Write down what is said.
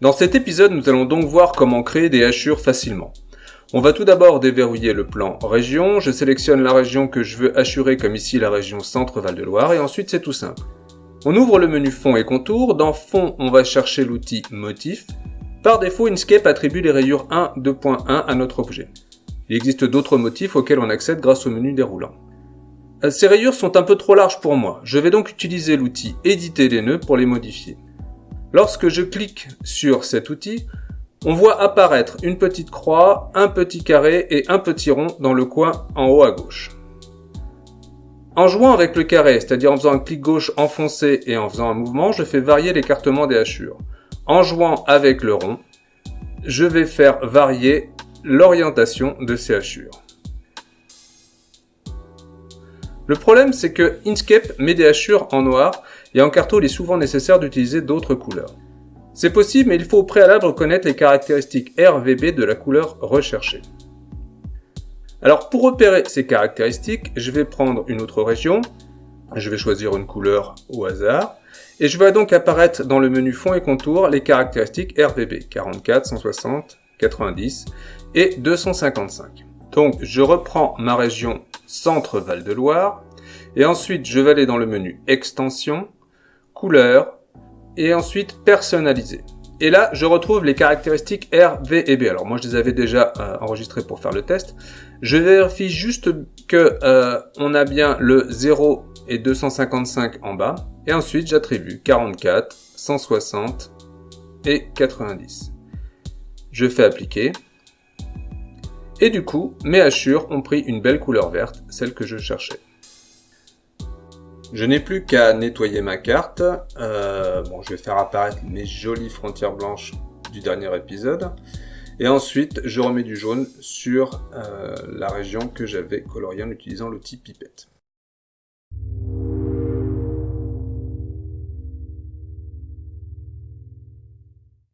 Dans cet épisode, nous allons donc voir comment créer des hachures facilement. On va tout d'abord déverrouiller le plan région, je sélectionne la région que je veux hachurer comme ici la région Centre-Val de Loire et ensuite c'est tout simple. On ouvre le menu fond et contour, dans fond on va chercher l'outil motif. Par défaut Inkscape attribue les rayures 1, 2.1 à notre objet. Il existe d'autres motifs auxquels on accède grâce au menu déroulant. Euh, ces rayures sont un peu trop larges pour moi, je vais donc utiliser l'outil éditer les nœuds pour les modifier. Lorsque je clique sur cet outil, on voit apparaître une petite croix, un petit carré et un petit rond dans le coin en haut à gauche. En jouant avec le carré, c'est-à-dire en faisant un clic gauche enfoncé et en faisant un mouvement, je fais varier l'écartement des hachures. En jouant avec le rond, je vais faire varier l'orientation de ces hachures. Le problème, c'est que Inkscape met des hachures en noir et en carto, il est souvent nécessaire d'utiliser d'autres couleurs. C'est possible, mais il faut au préalable connaître les caractéristiques RVB de la couleur recherchée. Alors pour repérer ces caractéristiques, je vais prendre une autre région, je vais choisir une couleur au hasard, et je vais donc apparaître dans le menu fond et contour les caractéristiques RVB, 44, 160, 90 et 255. Donc je reprends ma région Centre Val de Loire et ensuite je vais aller dans le menu Extension, Couleur et ensuite Personnaliser. Et là, je retrouve les caractéristiques R, V et B. Alors moi, je les avais déjà euh, enregistrées pour faire le test. Je vérifie juste que euh, on a bien le 0 et 255 en bas. Et ensuite, j'attribue 44, 160 et 90. Je fais appliquer. Et du coup, mes hachures ont pris une belle couleur verte, celle que je cherchais. Je n'ai plus qu'à nettoyer ma carte. Euh, bon, je vais faire apparaître mes jolies frontières blanches du dernier épisode. Et ensuite, je remets du jaune sur euh, la région que j'avais coloriée en utilisant l'outil pipette.